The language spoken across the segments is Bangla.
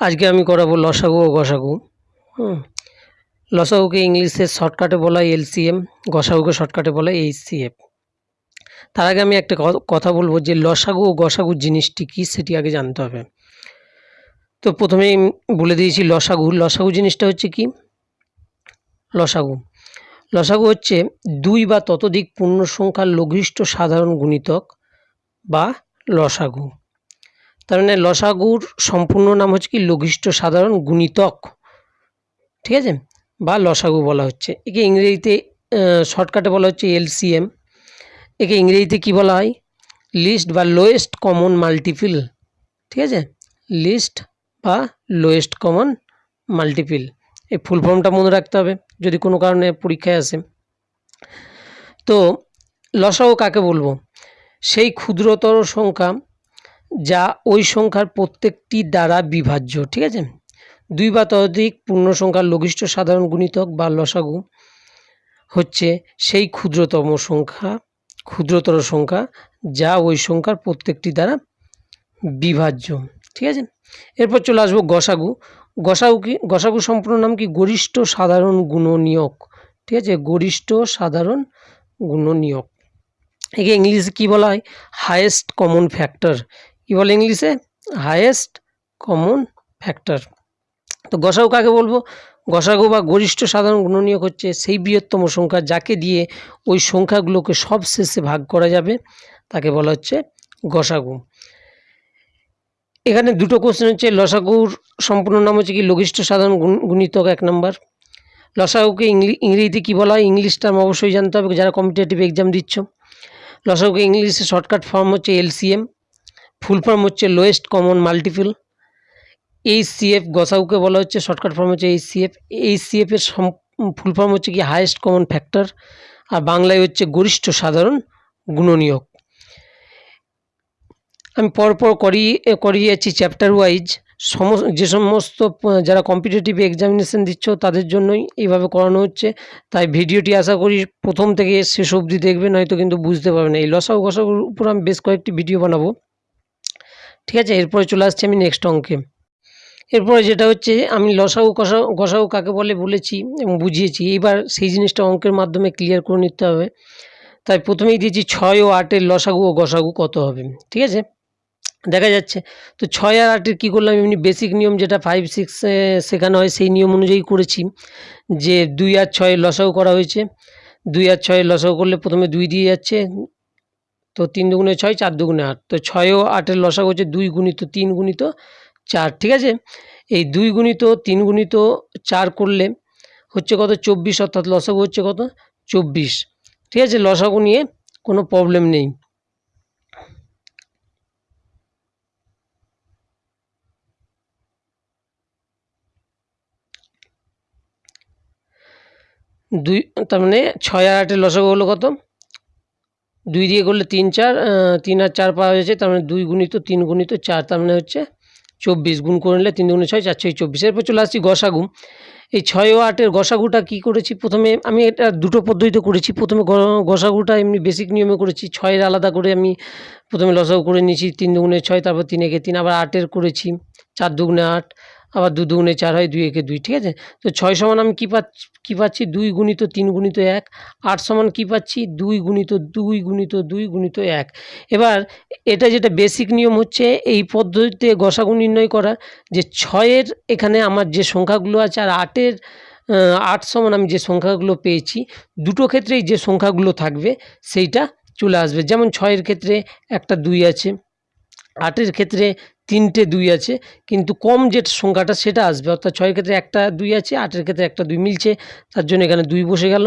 আজকে আমি করাবো লসাগু ও গসাগু লসাগুকে ইংলিশে শর্টকাটে বলা হয় এলসিএম, গসাগুকে শর্টকাটে বলা এইচসিএফ। তার আগে আমি একটা কথা বলব যে লসাগু ও গসাগু জিনিসটি কী সেটি আগে জানতে হবে। তো প্রথমেই বলে দিয়েছি লসাগু লসাগু জিনিসটা হচ্ছে কি? লসাগু। লসাগু হচ্ছে দুই বা ততোধিক পূর্ণ সংখ্যার লঘিষ্ঠ সাধারণ গুণিতক বা লসাগু। তার মানে লসাগুর সম্পূর্ণ নাম হচ্ছে কি লঘিষ্ঠ সাধারণ গুণিতক। ঠিক আছে? বা লসাগু বলা হচ্ছে। একে ইংরেজিতে শর্টকাটে বলা হচ্ছে এলসিএম। একে ইংরেজিতে কি বলা হয়? লিস্ট বা লোয়েস্ট কমন মাল্টিপিল ঠিক আছে? লিস্ট বা লোয়েস্ট কমন মাল্টিপিল এই ফুল ফর্মটা মনে রাখতে হবে, যদি কোনো কারণে পরীক্ষায় আসে। তো লসাগু কাকে বলব? সেই ক্ষুদ্রতর সংখ্যা যা ওই সংখ্যার প্রত্যেকটি দ্বারা বিভাজ্য, ঠিক আছে? দুই বা ততোধিক পূর্ণ সংখ্যার লঘিষ্ঠ সাধারণ গুণিতক বা লসাগু হচ্ছে সেই ক্ষুদ্রতম সংখ্যা, ক্ষুদ্রতর সংখ্যা যা ওই সংখ্যার প্রত্যেকটি দ্বারা বিভাজ্য, ঠিক আছে? এরপর চলে আসব গসাগু। গসাগু কি, গসাগু সম্পূর্ণ নাম কি? গরিষ্ঠ সাধারণ গুণনীয়ক, ঠিক আছে? গরিষ্ঠ সাধারণ গুণনীয়ক। একে ইংলিশে কী বলা হয়? Highest common factor. কী বলে ইংলিশে? হায়েস্ট কমন ফ্যাক্টর তো গসাগু কাকে বলব? গসাগু বা গরিষ্ঠ সাধারণ গুণনীয়ক হচ্ছে সেই বৃহত্তম সংখ্যা যাকে দিয়ে ওই সংখ্যাগুলোকে সব শেষে ভাগ করা যাবে, তাকে বলা হচ্ছে গসাগু। এখানে দুটো কোশ্চেন হচ্ছে, লসাগুর সম্পূর্ণ নাম হচ্ছে কি? লঘিষ্ঠ সাধারণ গুণ- গুণিতক এক নম্বর লসাগুকে ইংলি, ইংরেজিতে কী বলা হয়? ইংলিশ টার্ম অবশ্যই জানতে হবে, যারা কম্পিটিটিভ এক্সাম দিচ্ছ। লসাগুকে ইংলিশে শর্টকাট ফর্ম হচ্ছে এলসিএম ফুল ফর্ম হচ্ছে lowest common multiple H CF গসাউকে বলা হচ্ছে, শর্টকাট ফর্ম হচ্ছে এই সিএফ এইচ সিএফের ফুল ফর্ম হচ্ছে কি, হায়েস্ট কমন ফ্যাক্টর, আর বাংলায় হচ্ছে গরিষ্ঠ সাধারণ গুণনীয়ক। আমি পরপর করিয়ে করিয়ে যাচ্ছি চ্যাপ্টার ওয়াইজ সমস্ত যে সমস্ত, যারা কম্পিটিটিভ এক্সামিনেশন দিচ্ছ, তাদের জন্যই এইভাবে করানো হচ্ছে। তাই ভিডিওটি আশা করি প্রথম থেকে শেষ অবধি দেখবেন, হয়তো কিন্তু বুঝতে পারবে না এই লসাও গসাগুর উপর আমি বেশ কয়েকটি ভিডিও বানাবো। ঠিক আছে? এরপরে চলে আসছি আমি নেক্সট অঙ্কে। এরপরে যেটা হচ্ছে, আমি লসাগু কষাও গসাগু কাকে বলে বলেছি এবং বুঝিয়েছি। এইবার সেই জিনিসটা অঙ্কের মাধ্যমে ক্লিয়ার করে নিতে হবে। তাই প্রথমেই দিয়েছি ছয় ও আটের লসাগু ও গসাগু কত হবে, ঠিক আছে? দেখা যাচ্ছে। তো ছয় আর আটের কী করলাম? এমনি বেসিক নিয়ম যেটা ফাইভ সিক্স শেখানো হয়, সেই নিয়ম অনুযায়ী করেছি যে দুই আর ছয় লসাগু করা হয়েছে। দুই আর ছয় লসাগু করলে প্রথমে দুই দিয়ে যাচ্ছে। তো তিন দুগুণে ছয়, চার দুগুণে আট। তো ছয় ও আটের লসাগু হচ্ছে দুই গুণিত, তিন গুণিত, চার, ঠিক আছে? এই দুই গুণিত, তিন গুণিত, চার করলে হচ্ছে কত? চব্বিশ, অর্থাৎ লসাগু হচ্ছে কত? চব্বিশ। ঠিক আছে? লসাগু নিয়ে কোনো প্রবলেম নেই। দুই, তার মানে ছয় আর আটের লসাগু হলো কত? দুই দিয়ে করলে তিন চার তিন আর চার পাওয়া যাচ্ছে, তার মানে দুই গুণিত তিন গুণিত চার, তার মানে হচ্ছে চব্বিশ গুণ করে নিলে তিন দুগুণে ছয়, চার ছয় চব্বিশ। এরপর চলে আসছি গসাগু। এই ছয় ও আটের গসাগুটা কী করেছি? প্রথমে আমি এটা দুটো পদ্ধতিতে করেছি। প্রথমে গসাগুটা এমনি বেসিক নিয়মে করেছি। ছয়ের আলাদা করে আমি প্রথমে লসাগু করে নিয়েছি, তিন দুগুণে ছয়, তারপর তিন একে তিন, আবার আটের করেছি, চার দুগুণে আট। আবার দু দুগুণে চার হয়, দুই একে দুই, ঠিক আছে? তো ছয় সমান আমি কী পাচ্ছি কী পাচ্ছি? দুই গুণিত তিন গুণিত এক, আট সমান কী পাচ্ছি? দুই গুণিত দুই গুণিত দুই গুণিত এক। এবার এটা যেটা বেসিক নিয়ম হচ্ছে, এই পদ্ধতিতে গসাগু নির্ণয় করা, যে ছয়ের এখানে আমার যে সংখ্যাগুলো আছে আর আটের আট সমান আমি যে সংখ্যাগুলো পেয়েছি, দুটো ক্ষেত্রেই যে সংখ্যাগুলো থাকবে, সেইটা চলে আসবে। যেমন ছয়ের ক্ষেত্রে একটা দুই আছে, আটের ক্ষেত্রে তিনটে দুই আছে, কিন্তু কম যে সংখ্যাটা সেটা আসবে। অর্থাৎ ছয়ের ক্ষেত্রে একটা দুই আছে, আটের ক্ষেত্রে একটা দুই মিলছে, তার জন্য এখানে দুই বসে গেল।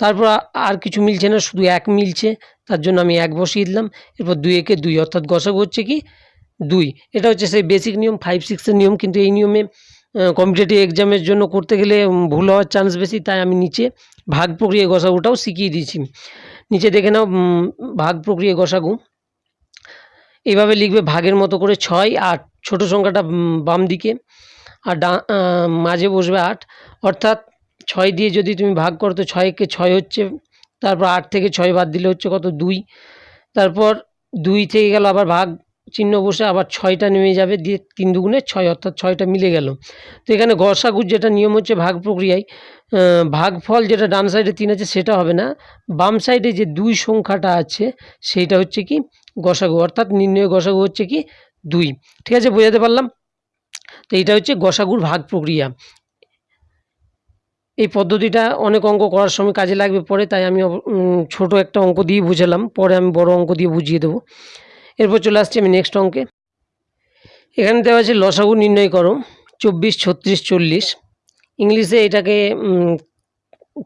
তারপর আর কিছু মিলছে না, শুধু এক মিলছে, তার জন্য আমি এক বসিয়ে দিলাম। এরপর দুই একে দুই, অর্থাৎ গসাগু হচ্ছে কি? দুই। এটা হচ্ছে সেই বেসিক নিয়ম ফাইভ সিক্সের নিয়ম, কিন্তু এই নিয়মে কম্পিটেটিভ এক্সামের জন্য করতে গেলে ভুল হওয়ার চান্স বেশি, তাই আমি নিচে ভাগ প্রক্রিয়া গসাগুটাও শিখিয়ে দিয়েছি। নিচে দেখে নাও ভাগ প্রক্রিয়া গসাগু। এইভাবে লিখবে ভাগের মতো করে ছয় আট ছোটো সংখ্যাটা বাম দিকে। আর ডা মাঝে বসবে আট। অর্থাৎ ছয় দিয়ে যদি তুমি ভাগ করো, তো ছয়কে ছয় হচ্ছে, তারপর আট থেকে ছয় বাদ দিলে হচ্ছে কত? দুই। তারপর দুই থেকে গেল আবার ভাগ চিহ্ন বসে আবার ছয়টা নেমে যাবে, দিয়ে তিন দুগুণে ছয়, অর্থাৎ ছয়টা মিলে গেল। তো এখানে গসাগুর যেটা নিয়ম হচ্ছে ভাগ প্রক্রিয়ায় ভাগফল যেটা ডান সাইডে তিন আছে, সেটা হবে না। বাম সাইডে যে দুই সংখ্যাটা আছে, সেইটা হচ্ছে কি গসাগু। অর্থাৎ নির্ণয় গসাগু হচ্ছে কি দুই। ঠিক আছে, বোঝাতে পারলাম? তো এইটা হচ্ছে গসাগুর ভাগ প্রক্রিয়া। এই পদ্ধতিটা অনেক অঙ্ক করার সময় কাজে লাগবে পরে, তাই আমি ছোট একটা অঙ্ক দিয়ে বুঝালাম। পরে আমি বড় অঙ্ক দিয়ে বুঝিয়ে দেবো। এরপর চলে আসছি আমি নেক্সট অঙ্কে। এখানে দেওয়া আছে লসাগু নির্ণয় করো, চব্বিশ, ছত্রিশ, চল্লিশ। ইংলিশে এটাকে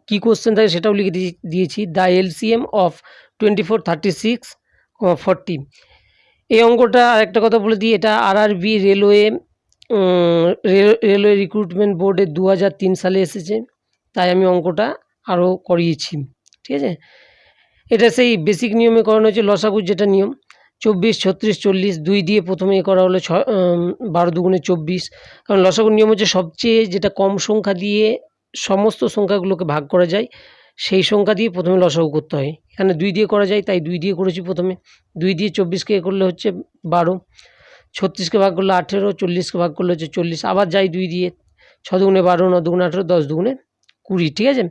কী কোশ্চেন থাকে সেটাও লিখে দিয়ে- দিয়েছি the LCM of twenty four thirty six এই অঙ্কটা আরেকটা কথা বলে দিই এটা RRB railway um, rail- railway recruitment বোর্ডে দু হাজার তিন সালে এসেছে তাই আমি অঙ্কটা আরও করিয়েছি ঠিক আছে? এটা সেই বেসিক নিয়মে করানো হয়েছে লসাগুর যেটা নিয়ম। চব্বিশ, ছত্রিশ, চল্লিশ, দুই দিয়ে প্রথমে করা হলো ছ বারো দুগুণে চব্বিশ। কারণ লসাগুর নিয়ম হচ্ছে সবচেয়ে যেটা কম সংখ্যা দিয়ে সমস্ত সংখ্যাগুলোকে ভাগ করা যায়, সেই সংখ্যা দিয়ে প্রথমে লসাগু করতে হয়। এখানে দুই দিয়ে করা যায়, তাই দুই দিয়ে করেছি প্রথমে। দুই দিয়ে চব্বিশকে করলে হচ্ছে বারো। ছত্রিশকে ভাগ করলে আঠেরো, চল্লিশকে ভাগ করলে হচ্ছে চল্লিশ। আবার যাই দুই দিয়ে, ছ দুগুণে বারো, ন দুগুণে আঠেরো, দশ দুগুণে কুড়ি, ঠিক আছে?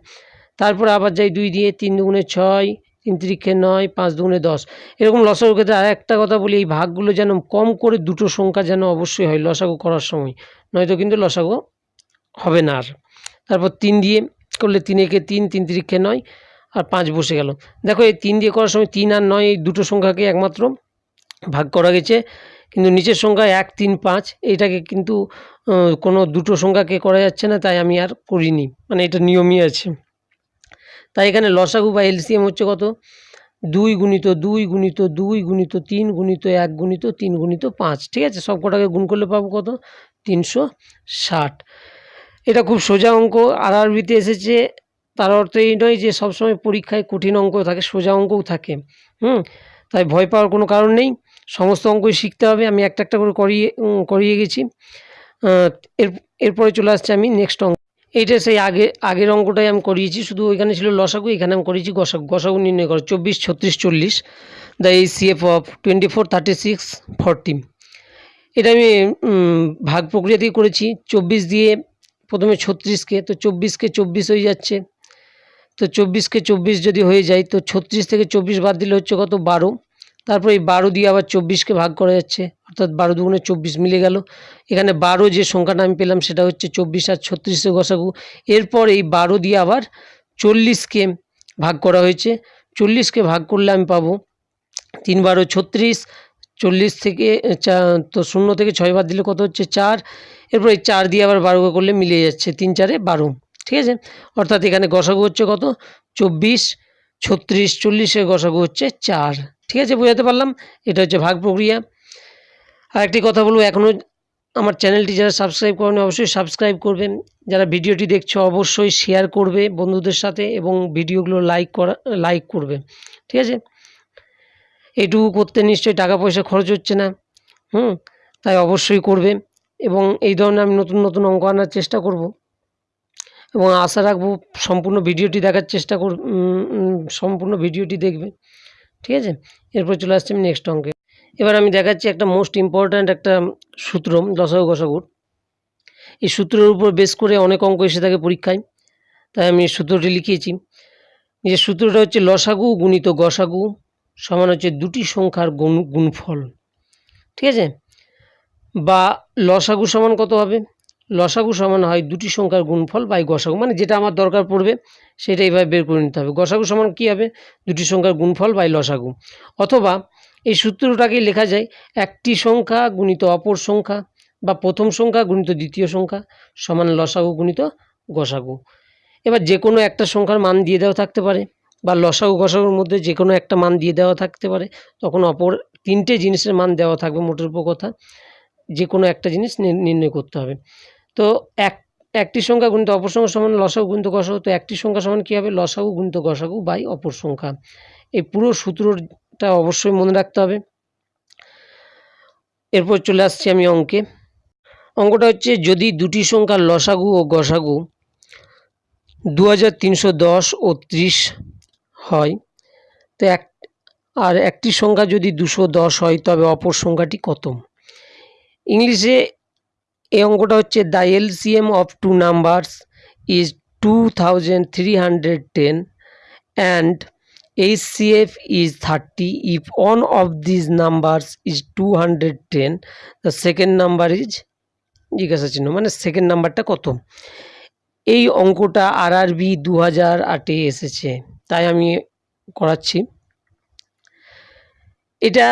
তারপরে আবার যাই দুই দিয়ে, তিন দুগুণে ছয় তিন তিরিক্ষে নয়, পাঁচ দুগুণে দশ। এরকম লসাগুর ক্ষেত্রে আর একটা কথা বলি, এই ভাগগুলো যেন কম করে দুটো সংখ্যা যেন অবশ্যই হয় লসাগু করার সময়। নয়তো কিন্তু লসাগু হবে না আর। তারপর তিন দিয়ে করলে তিন একে তিন তিন তিরিক্ষে নয়, আর পাঁচ বসে গেল। দেখো এই তিন দিয়ে করার সময় তিন আর নয়, এই দুটো সংখ্যাকে একমাত্র ভাগ করা গেছে। কিন্তু নিচের সংখ্যা এক, তিন, পাঁচ, এইটাকে কিন্তু কোনো দুটো সংখ্যাকে করা যাচ্ছে না, তাই আমি আর করিনি। মানে এটা নিয়মই আছে। তাই এখানে লসাগু বা এলসিএম হচ্ছে কত? দুই গুণিত দুই গুণিত দুই গুণিত তিন গুণিত এক গুণিত তিন গুণিত পাঁচ, ঠিক আছে? সব কটাকে গুণ করলে পাবো কত? তিনশো ষাট। এটা খুব সোজা অঙ্ক আর আরবিতে এসেছে, তার অর্থ এই নয় যে সবসময় পরীক্ষায় কঠিন অঙ্ক থাকে, সোজা অঙ্কও থাকে, হুম? তাই ভয় পাওয়ার কোনো কারণ নেই, সমস্ত অঙ্কই শিখতে হবে, আমি একটা একটা করে করিয়ে করিয়ে গেছি। এর, এরপরে চলে আসছে আমি নেক্সট অঙ্ক এইটা সেই আগে, আগের অঙ্কটাই আমি করিয়েছি, শুধু ওইখানে ছিল লসাগু, এখানে আমি করিয়েছি গসাগু। গসাগু নির্ণয় করো, চব্বিশ, ছত্রিশ, চল্লিশ দ্য এই CF of twenty four thirty six forty এটা আমি ভাগ প্রক্রিয়া দিয়ে করেছি, চব্বিশ দিয়ে প্রথমে ছত্রিশকে, তো চব্বিশকে চব্বিশ হয়ে যাচ্ছে। তো চব্বিশকে চব্বিশ যদি হয়ে যায়, তো ছত্রিশ থেকে চব্বিশ বাদ দিলে হচ্ছে কত? বারো। তারপর এই বারো দিয়ে আবার চব্বিশকে ভাগ করা যাচ্ছে, অর্থাৎ বারো দুগুণে চব্বিশ মিলে গেল। এখানে বারো যে সংখ্যাটা আমি পেলাম সেটা হচ্ছে চব্বিশ আর ছত্রিশে গসাগু। এরপর এই বারো দিয়ে আবার চল্লিশকে ভাগ করা হয়েছে। চল্লিশকে ভাগ করলে আমি পাবো তিন বারো ছত্রিশ, চল্লিশ থেকে তো শূন্য থেকে ছয় বাদ দিলে কত হচ্ছে? চার। এরপর এই চার দিয়ে আবার বারো করলে মিলে যাচ্ছে তিন চারে বারো। ঠিক আছে? অর্থাৎ এখানে গসাগু হচ্ছে কত? চব্বিশ, ছত্রিশ চল্লিশের গসাগু হচ্ছে চার। ঠিক আছে, বোঝাতে পারলাম। এটা হচ্ছে ভাগ প্রক্রিয়া। আর একটি কথা বলব এখনও আমার চ্যানেলটি যারা সাবস্ক্রাইব করেন অবশ্যই সাবস্ক্রাইব করবেন। যারা ভিডিওটি দেখছ, অবশ্যই শেয়ার করবে বন্ধুদের সাথে এবং ভিডিওগুলো লাইক করা লাইক করবে। ঠিক আছে? এটুকু করতে নিশ্চয়ই টাকা পয়সা খরচ হচ্ছে না। হুম, তাই অবশ্যই করবে এবং এই ধরনের আমি নতুন নতুন অঙ্ক আনার চেষ্টা করব। এবং আশা রাখব সম্পূর্ণ ভিডিওটি দেখার চেষ্টা কর সম্পূর্ণ ভিডিওটি দেখবে। ঠিক আছে? এরপর চলে আসছি আমি নেক্সট অঙ্কে। এবার আমি দেখাচ্ছি একটা মোস্ট ইম্পর্ট্যান্ট একটা সূত্র লসাগু গসাগুর। এই সূত্রের উপর বেস করে অনেক অঙ্ক এসে থাকে পরীক্ষায়। তাই আমি সূত্রটি লিখিয়েছি। যে সূত্রটা হচ্ছে লসাগু গুণিত গসাগু সমান হচ্ছে দুটি সংখ্যার গুণ গুণফল। ঠিক আছে? বা লসাগু সমান কত হবে? লসাগু সমান হয় দুটি সংখ্যার গুণফল বাই গসাগু। মানে যেটা আমার দরকার পড়বে, সেটা এইভাবে বের করে নিতে হবে। গসাগু সমান কী হবে? দুটি সংখ্যার গুণফল বাই লসাগু। অথবা এই সূত্রটাকেই লেখা যায়, একটি সংখ্যা গুণিত অপর সংখ্যা বা প্রথম সংখ্যা গুণিত দ্বিতীয় সংখ্যা সমান লসাগু গুণিত গসাগু। এবার যে কোনো একটা সংখ্যার মান দিয়ে দেওয়া থাকতে পারে বা লসাগু গসাগুর মধ্যে যে কোনো একটা মান দিয়ে দেওয়া থাকতে পারে, তখন অপর তিনটে জিনিসের মান দেওয়া থাকবে মোটের উপর কথা। যে কোনো একটা জিনিস নির্ণয় করতে হবে। তো এক, একটি সংখ্যা গুণিত অপর সংখ্যা সমান লসাগু গুণিত গসাগু, তো একটি সংখ্যা সমান কী হবে? লসাগু গুণিত গসাগু বাই অপর সংখ্যা। এই পুরো সূত্রটা অবশ্যই মনে রাখতে হবে। এরপর চলে আসছি আমি অঙ্কে। অঙ্কটা হচ্ছে, যদি দুটি সংখ্যার লসাগু ও গসাগু দু হাজার তিনশো দশ ও ত্রিশ হয়, তো এক, আর একটি সংখ্যা যদি দুশো দশ হয়, তবে অপর সংখ্যাটি কত? ইংলিশে এই অঙ্কটা হচ্ছে the LCM of two numbers is two thousand three hundred ten and HCF is 30 if one of these numbers is 210 the second number is, জিজ্ঞাসা চিহ্ন মানে সেকেন্ড নাম্বারটা কত? এই অঙ্কটা আর আরবি দু হাজার এসেছে, তাই আমি করাচ্ছি। এটা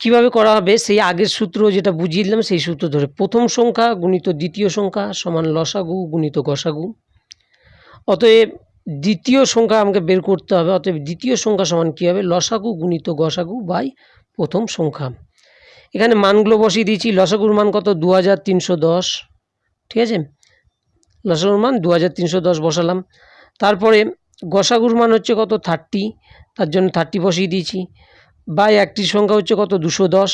কীভাবে করা হবে? সেই আগের সূত্র যেটা বুঝিয়ে দিলাম, সেই সূত্র ধরে প্রথম সংখ্যা গুণিত দ্বিতীয় সংখ্যা সমান লসাগু গুণিত গসাগু অতএব দ্বিতীয় সংখ্যা আমাকে বের করতে হবে, অতএব দ্বিতীয় সংখ্যা সমান কী হবে? লসাগু গুণিত গসাগু বাই প্রথম সংখ্যা। এখানে মানগুলো বসিয়ে দিয়েছি। লসাগুর মান কত? দু হাজার তিনশো দশ। ঠিক আছে? লসাগুর মান দু হাজার তিনশো দশ বসালাম। তারপরে গসাগুর মান হচ্ছে কত? থার্টি। তার জন্য থার্টি বসিয়ে দিয়েছি। বাই একটি সংখ্যা হচ্ছে কত? দুশো দশ।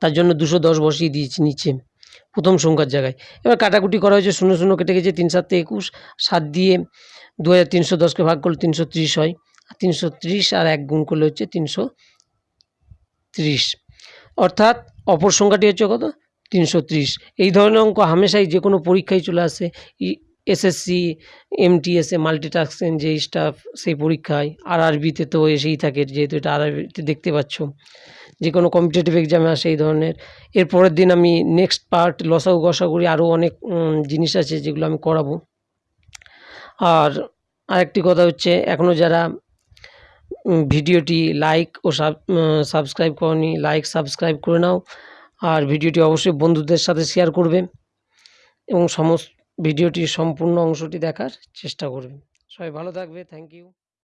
তার জন্য দুশো দশ বসিয়ে দিয়েছি নিচে, প্রথম সংখ্যার জায়গায়। এবার কাটাকুটি করা হয়েছে, শূন্য শূন্য কেটে গেছে, তিন সাতে একুশ, সাত দিয়ে দু হাজার তিনশো দশকে ভাগ করলে তিনশো ত্রিশ হয়। আর তিনশো ত্রিশ আর এক গুণ করলে হচ্ছে তিনশো ত্রিশ। অর্থাৎ অপর সংখ্যাটি হচ্ছে কত? তিনশো ত্রিশ। এই ধরনের অঙ্ক হামেশাই যে কোনো পরীক্ষায় চলে আসে। এসএসসি এমটিএসএ মাল্টিটাস্কিং যে স্টাফ সেই পরীক্ষায়। আর আরবিতে তো এসেই থাকে, যেহেতু এটা আর আরবিতে দেখতে পাচ্ছ। যে কোনো কম্পিটিটিভ এক্সামে আসে এই ধরনের। এর পরের দিন আমি নেক্সট পার্ট লসাগু গসাগুড়ি আরও অনেক জিনিস আছে যেগুলো আমি করাবো। আর আরেকটি কথা হচ্ছে এখনও যারা ভিডিওটি লাইক ও সাবস্ক্রাইব করনি লাইক সাবস্ক্রাইব করে নাও। আর ভিডিওটি অবশ্যই বন্ধুদের সাথে শেয়ার করবে। এবং সমস্ত ভিডিওটির সম্পূর্ণ অংশটি দেখার চেষ্টা করবেন। সবাই ভালো থাকবে। Thank you